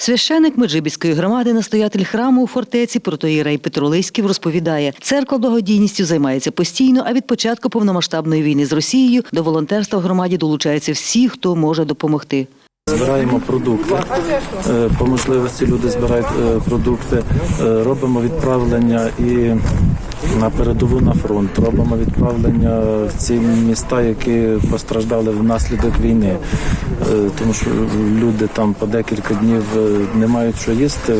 Священик Меджибіської громади, настоятель храму у фортеці протоїрей Петролиськів розповідає, церква благодійністю займається постійно, а від початку повномасштабної війни з Росією до волонтерства в громаді долучаються всі, хто може допомогти. Збираємо продукти. Е, По можливості люди збирають е, продукти, Е, робимо відправлення і на передову на фронт. Робимо відправлення в ці міста, які постраждали внаслідок війни, Е, тому що люди там по декілька днів е, не мають що їсти,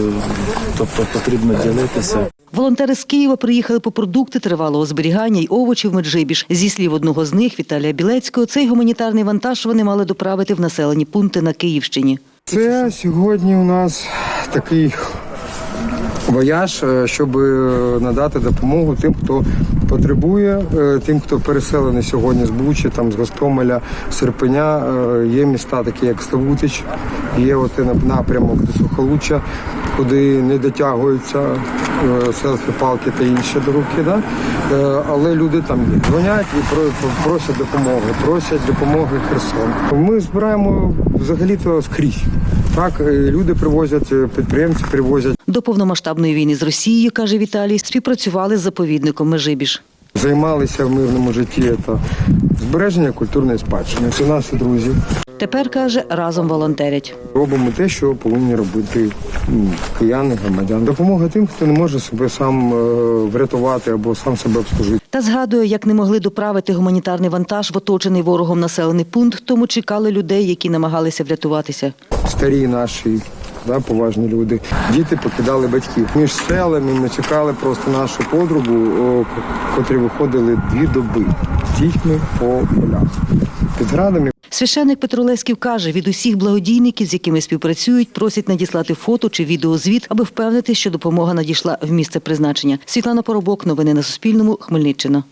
тобто потрібно ділитися. Волонтери з Києва приїхали по продукти тривалого зберігання й овочі в Меджибіж. Зі слів одного з них, Віталія Білецького, цей гуманітарний вантаж вони мали доправити в населені пункти на Київщині. Це сьогодні у нас такий вояж, е, щоб надати допомогу тим, хто потребує, е, тим, хто переселений сьогодні з Бучі, там з Гостомеля, Серпеня. Е, Є міста, такі як Славутич, є от напрямок до Сухолуччя, куди не дотягуються е, селфі-палки та інші до руки. Да? Е, Але люди там. Дзвонять і просять допомоги, просять допомоги Херсон. Ми збираємо взагалі-то скрізь. Так, е, люди привозять, е, підприємці привозять. До повномасштабної війни з Росією, каже Віталій, співпрацювали з заповідником Межибіж. Займалися в мирному житті та збереження культурної спадщини. Це наші друзі. Тепер каже, разом волонтерять. Робимо те, що повинні робити кияни, громадяни. Допомога тим, хто не може себе сам е, врятувати або сам себе обслужити. Та згадує, як не могли доправити гуманітарний вантаж в оточений ворогом населений пункт, тому чекали людей, які намагалися врятуватися. Старі наші. Да, поважні люди. Діти покидали батьків. Між селами ми чекали просто нашу подругу, котрі виходили дві доби з дітьми по полях. Під градами Священник Петро Лесків каже, від усіх благодійників, з якими співпрацюють, просять надіслати фото чи відеозвіт, аби впевнити, що допомога надійшла в місце призначення. Світлана Поробок, новини на Суспільному, Хмельниччина.